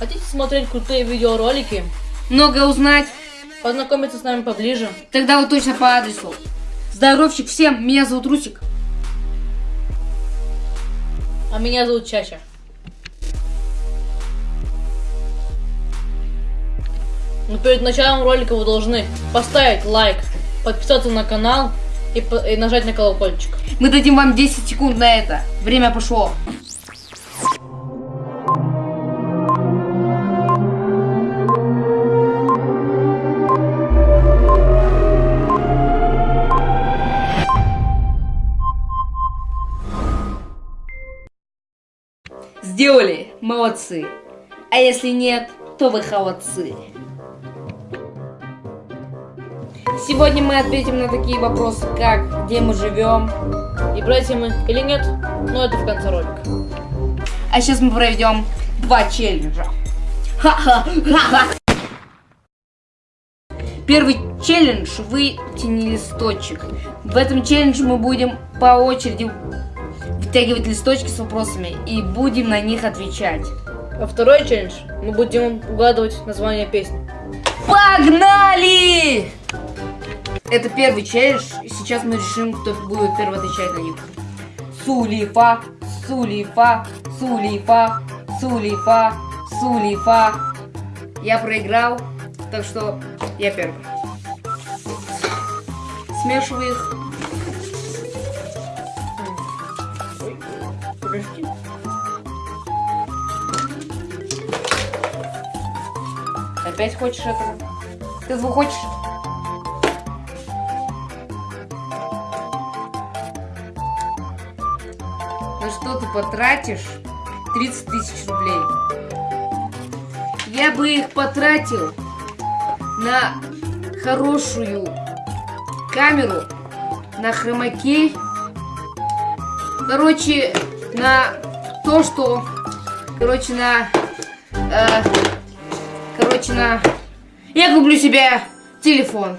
Хотите смотреть крутые видеоролики? Много узнать? Познакомиться с нами поближе? Тогда вы точно по адресу. Здоровчик всем, меня зовут Русик. А меня зовут Чача. Но перед началом ролика вы должны поставить лайк, подписаться на канал и, и нажать на колокольчик. Мы дадим вам 10 секунд на это. Время пошло. Молодцы. А если нет, то вы холодцы. Сегодня мы ответим на такие вопросы, как где мы живем, И братья мы или нет, но это в конце ролика. А сейчас мы проведем два челленджа. Первый челлендж вытяни листочек. В этом челлендже мы будем по очереди вытягивать листочки с вопросами и будем на них отвечать. А второй челлендж мы будем угадывать название песни. Погнали! Это первый челлендж. и Сейчас мы решим, кто будет первый отвечать на них. Сулифа, Сулифа, Сулифа, Сулифа, Сулифа. Я проиграл, так что я первый. Смешиваю их. Подожди. Опять хочешь этого? Ты звук хочешь? На что ты потратишь 30 тысяч рублей? Я бы их потратил на хорошую камеру, на хромакей. Короче, на то, что... Короче, на... э, Короче, на... Я куплю себе телефон.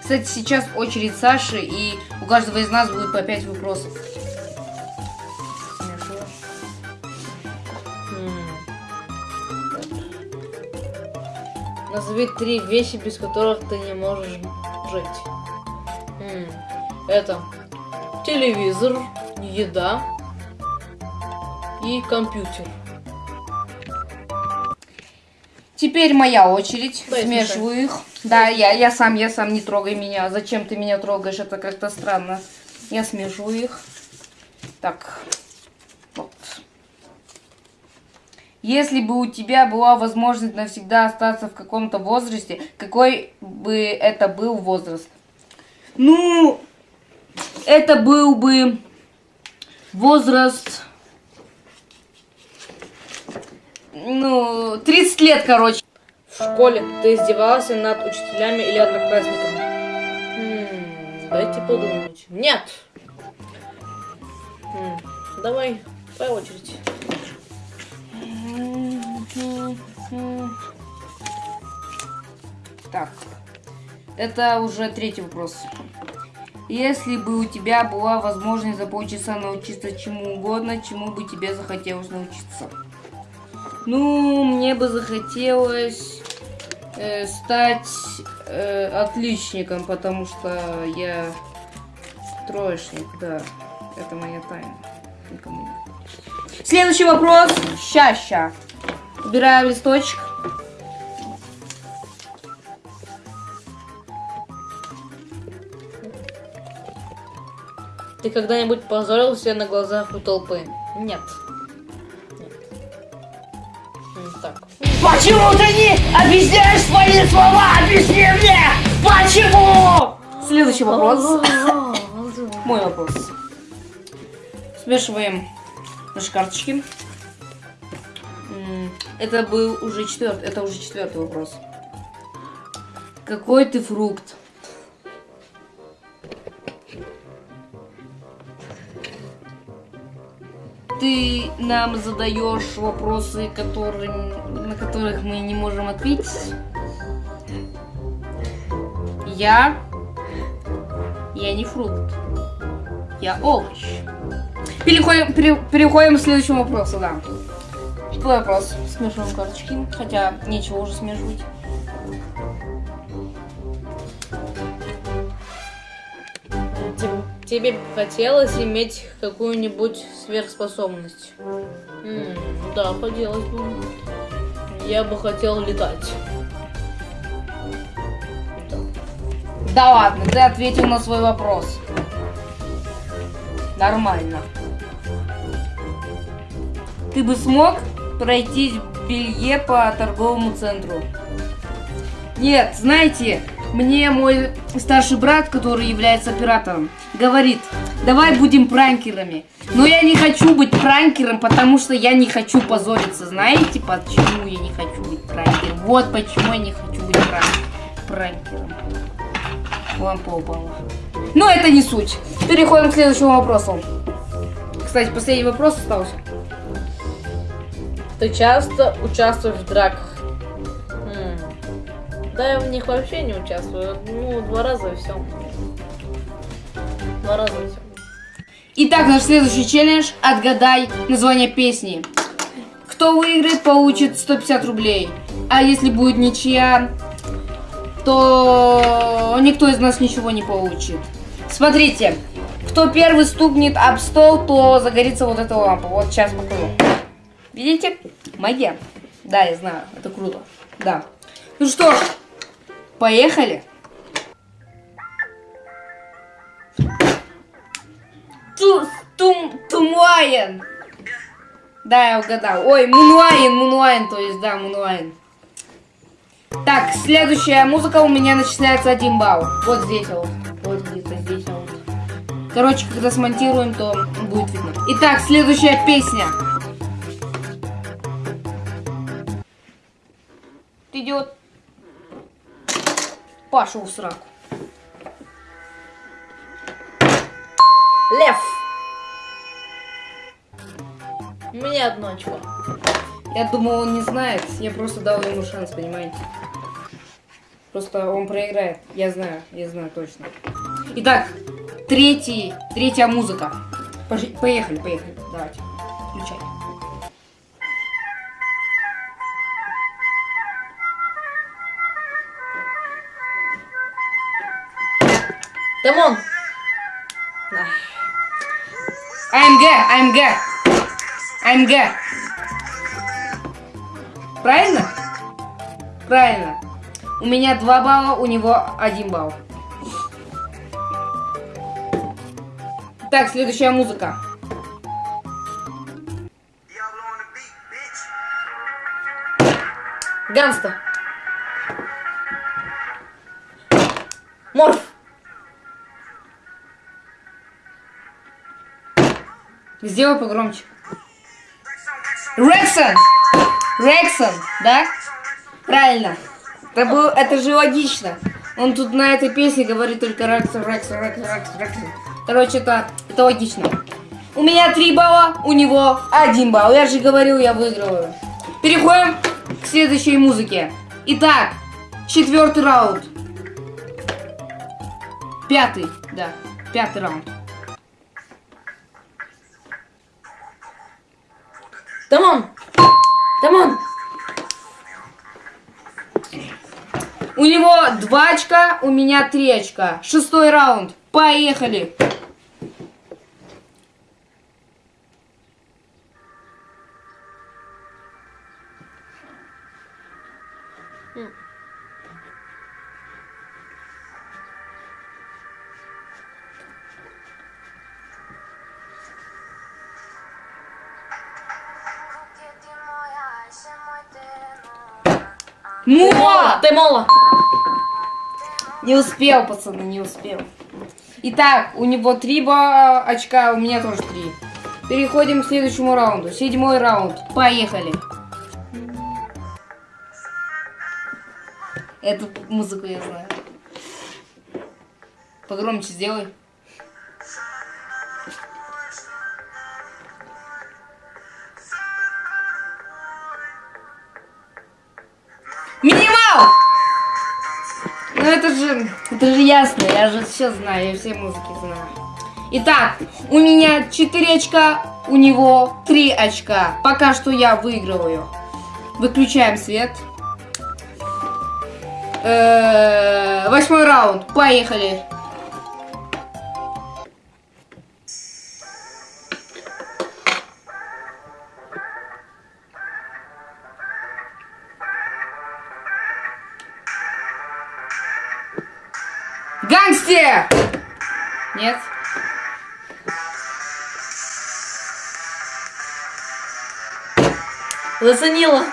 Кстати, сейчас очередь Саши, и у каждого из нас будет по 5 вопросов. Назови три вещи, без которых ты не можешь жить. Это телевизор, еда и компьютер. Теперь моя очередь. Дай Смешиваю их. Да, я, я сам, я сам, не трогай меня. Зачем ты меня трогаешь? Это как-то странно. Я смешиваю их. Так. Вот. Если бы у тебя была возможность навсегда остаться в каком-то возрасте, какой бы это был возраст? Ну, это был бы возраст... Ну, 30 лет, короче. В школе ты издевался над учителями или одноклассниками? М, Дайте подумать. Нет! М, Давай, твоя очередь. Так, это уже третий вопрос. Если бы у тебя была возможность за полчаса научиться чему угодно, чему бы тебе захотелось научиться? Ну, мне бы захотелось э, стать э, отличником, потому что я троечник, да. Это моя тайна. Никому не. Следующий вопрос. Ща-ща. Убираем листочек. Ты когда-нибудь позорился на глазах у толпы? Нет. Нет. Так. Почему ты не объясняешь свои слова? Объясни мне! Почему? Следующий вопрос. Мой вопрос. Смешиваем наши карточки. Это был уже четвертый, это уже четвертый вопрос. Какой ты фрукт? Ты нам задаешь вопросы, которые, на которых мы не можем ответить. Я... Я не фрукт. Я овощ. Переходим, пере- переходим к следующему вопросу, да. Твой вопрос. Смешиваем карточки. Хотя нечего уже смешивать. Тебе хотелось иметь какую-нибудь сверхспособность? М, да, хотелось бы. Я бы хотел летать. Да. Ладно, ты ответил на свой вопрос. Нормально. Ты бы смог пройти в белье по торговому центру? Нет, знаете, мне мой старший брат, который является оператором, говорит, давай будем пранкерами. Но я не хочу быть пранкером, потому что я не хочу позориться. Знаете, почему я не хочу быть пранкером? Вот почему я не хочу быть пран- пранкером. Лампа упала. Но это не суть. Переходим к следующему вопросу. Кстати, последний вопрос остался. Ты часто участвуешь в драках? Да, я в них вообще не участвую. Ну, два раза и все. Два раза и все. Итак, наш следующий челлендж. Отгадай название песни. Кто выиграет, получит 150 рублей. А если будет ничья, то никто из нас ничего не получит. Смотрите, кто первый стукнет об стол, то загорится вот эта лампа. Вот сейчас покажу. Видите? Магия. Да, я знаю, это круто. Да. Ну что ж, поехали. Ту, тум, тумуаен. Да, я угадал. Ой, Мунуаин, Мунуаин, то есть, да, Мунуаин. Так, следующая музыка у меня начисляется один балл. Вот здесь вот. Вот где-то здесь вот. Короче, когда смонтируем, то будет видно. Итак, следующая песня. Пошел в сраку. Лев! У меня одно очко. Я думал, он не знает. Я просто дал ему шанс, понимаете? Просто он проиграет. Я знаю, я знаю точно. Итак, третий, третья музыка. Поехали, поехали. Давайте. Включай. Дамон! АМГ, АМГ. АМГ. Правильно? Правильно. У меня 2 балла, у него 1 балл. Так, следующая музыка. Ганста! Морф! Сделай погромче. Рексон! Рексон, да? Правильно. Это, был, это же логично. Он тут на этой песне говорит только Рексон, Рексон, Рексон, Рексон, Рексон. Короче, это, это логично. У меня 3 балла, у него 1 балл. Я же говорил, я выигрываю. Переходим к следующей музыке. Итак, четвертый раунд. Пятый, да, пятый раунд. Дамон! Дамон! У него два очка, у меня три очка. Шестой раунд. Поехали. Мола! Ты мола! Не успел, пацаны, не успел. Итак, у него три очка, у меня тоже три. Переходим к следующему раунду. Седьмой раунд. Поехали. Эту музыку я знаю. Погромче сделай. Ну это же, это же ясно, я же все знаю, я все музыки знаю. Итак, у меня 4 очка, у него 3 очка. Пока что я выигрываю. Выключаем свет. Э, Восьмой раунд. Поехали. Гангстер! Нет. Заценила.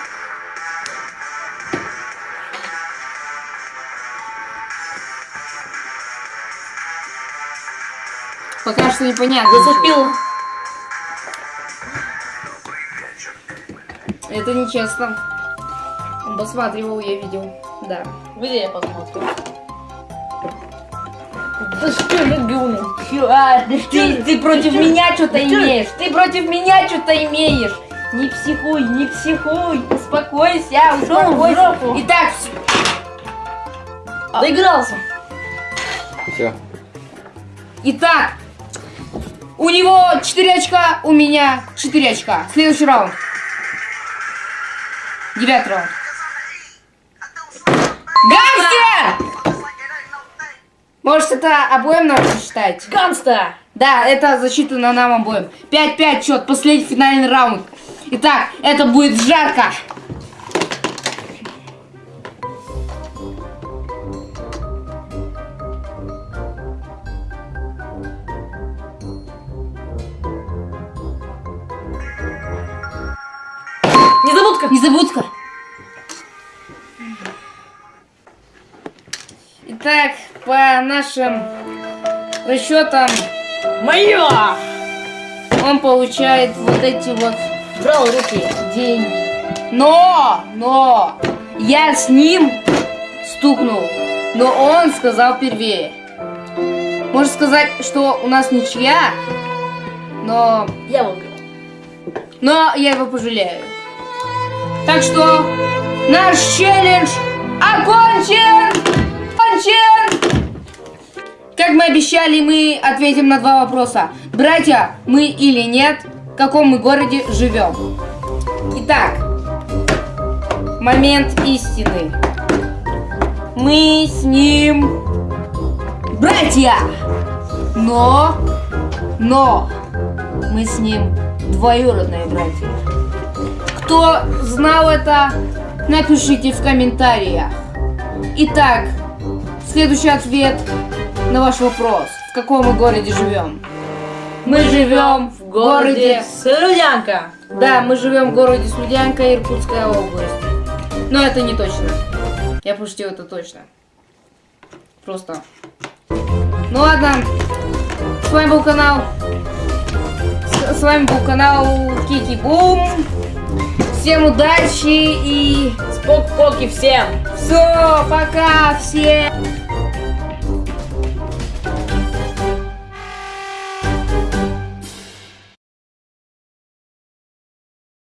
Пока что непонятно. Зацепила. Это нечестно. Он посматривал, я видел. Да. Где я посмотрю? За говно? А, ты, ты против меня что-то имеешь. Ты против меня что-то имеешь. Не психуй, не психуй. Успокойся, успокойся. Итак, всё. Доигрался. Все. Итак, у него 4 очка, у меня 4 очка. Следующий раунд. Девятый раунд. Гангстер! Может, это обоим надо считать? Ганста! Да, это засчитано нам обоим. 5-5 счет, последний финальный раунд. Итак, это будет жарко. Незабудка! Незабудка. Итак, по нашим расчетам, Моё! он получает вот эти вот Брал руки. деньги. Но, но, я с ним стукнул, но он сказал первее. Можно сказать, что у нас ничья, но, Я выиграл. но я его пожалею. Так что наш челлендж окончен! Окончен! Как мы обещали, мы ответим на два вопроса. Братья, мы или нет, в каком мы городе живем. Итак, момент истины. Мы с ним братья, но, но мы с ним двоюродные братья. Кто знал это, напишите в комментариях. Итак, следующий ответ на ваш вопрос. В каком мы городе живем? Мы живем в городе... Слюдянка. Да, мы живем в городе Слюдянка, Иркутская область. Но это не точно. Я пошутил, это точно. Просто. Ну ладно. С вами был канал... С, с вами был канал Кики Бум. Всем удачи и Спок-поки всем. все, пока всем.